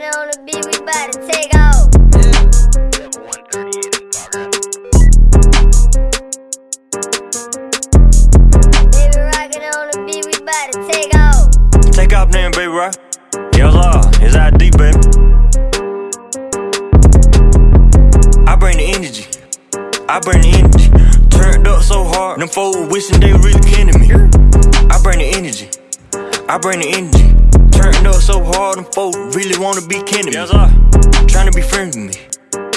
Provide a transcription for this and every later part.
rockin' on the beat, we bout to take off. Take off. Then, baby, rock. Yes, uh, it's ID, baby. I bring the energy. I bring the energy. Turned up so hard, them folks wishing they really to me. I bring the energy. I bring the energy. Up so hard, them folks really wanna be kin to me. Yes, uh. Trying to be friends with me.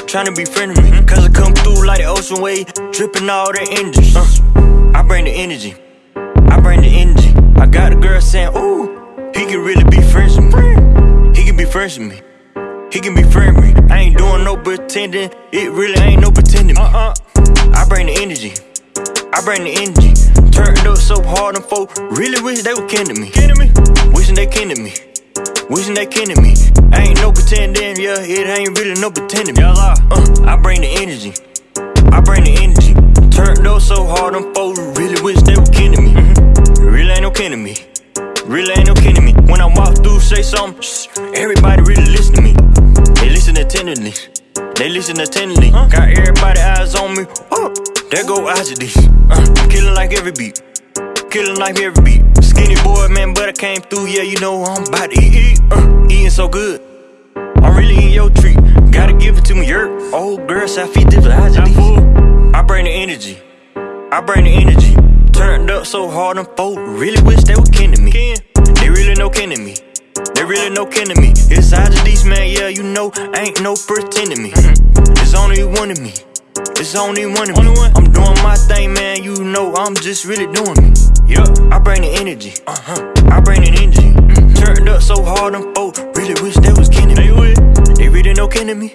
Trying to be friends with me. Cause I come through like the ocean wave, dripping all that energy. Uh, I bring the energy. I bring the energy. I got a girl saying, ooh, he can really be friends with me. He can be friends with me. He can be friends with me. I ain't doing no pretending. It really ain't no pretending. Uh-uh. I bring the energy. I bring the energy. Turned up so hard, them folk really wish they were kin to me. Kin to me. Wishing they kin to me. Wishing they kin to me. I ain't no pretending, yeah, it ain't really no pretending. Y'all Uh, I bring the energy. I bring the energy. Turned up so hard, them folks really wish they were kin to me. Really ain't no kin to me. Really ain't no kin to me. When I walk through, say something, shh, everybody really listen to me. They listen attentively. They listen attentively. Got everybody eyes on me. Oh, there go Oxidis. Uh, killing like every beat. Killing like every beat. Skinny boy, man, but I came through. Yeah, you know I'm about to eat. eat. Uh, eating so good. I'm really in your treat. Gotta give it to me, yerk. Old girl, I feed this I bring the energy. I bring the energy. Turned up so hard, them folk really wish they were kin to me. They really no kin to me. They really no kin to me. It's these man, yeah, you know, ain't no pretending me. It's only one of me. It's only one of me. I'm doing my thing, man. You know, I'm just really doing me. Yeah, I bring the energy. Uh huh. I bring the energy. Turned up so hard, them folk really wish they was to me. They really no to me.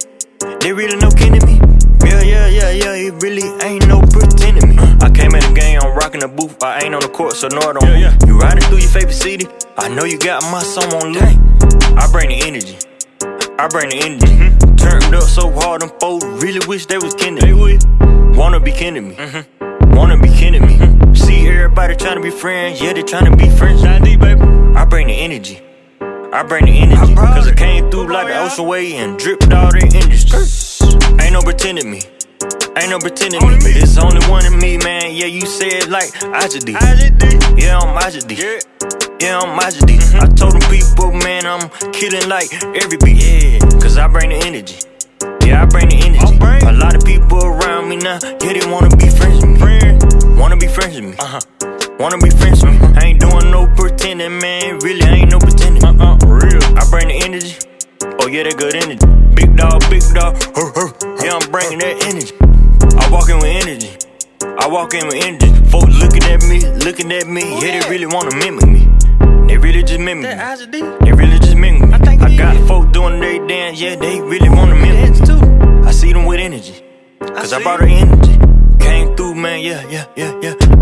They really no to me. Yeah, yeah, yeah, yeah. It really ain't no pretending me. I came in the game, I'm rocking the booth. I ain't on the court, so no, I don't. Yeah, yeah. You riding through your favorite city. I know you got my song on loop. I bring the energy. I bring the energy. Mm-hmm. Turned up so hard, them folks really wish they was to me. Wanna be to me. Mm-hmm. Wanna be to me. Mm-hmm. See everybody trying to be friends. Yeah, they trying to be friends. I bring the energy. I bring the energy. Cause I came through like the ocean wave and dripped all the industry. Ain't no pretending me. Ain't no pretending me. It's only one of me, man. Yeah, you said like Ajadi. Yeah, I'm Ajadi. Yeah, I'm Ajadi. I told them people, man, I'm killing like every beat. Yeah, cause I bring the energy. Yeah, I bring the energy. A lot of people around me now, yeah, they wanna be friends with me. Wanna be friends with me. Uh-huh. Wanna be friends with me. I ain't doing no pretending, man. Really, I ain't no pretending. Uh-uh, real. I bring the energy. Oh, yeah, that good energy. Big dog, big dog. Yeah, I'm bringing that energy. I walk in with energy. I walk in with energy. Folks looking at me, looking at me. Yeah, they really wanna mimic me. They really just mimic me. They really just mimic me. I got folks doing their dance. Yeah, they really wanna mimic me. I see them with energy. Cause I brought the energy. Came through, man. Yeah, yeah, yeah, yeah.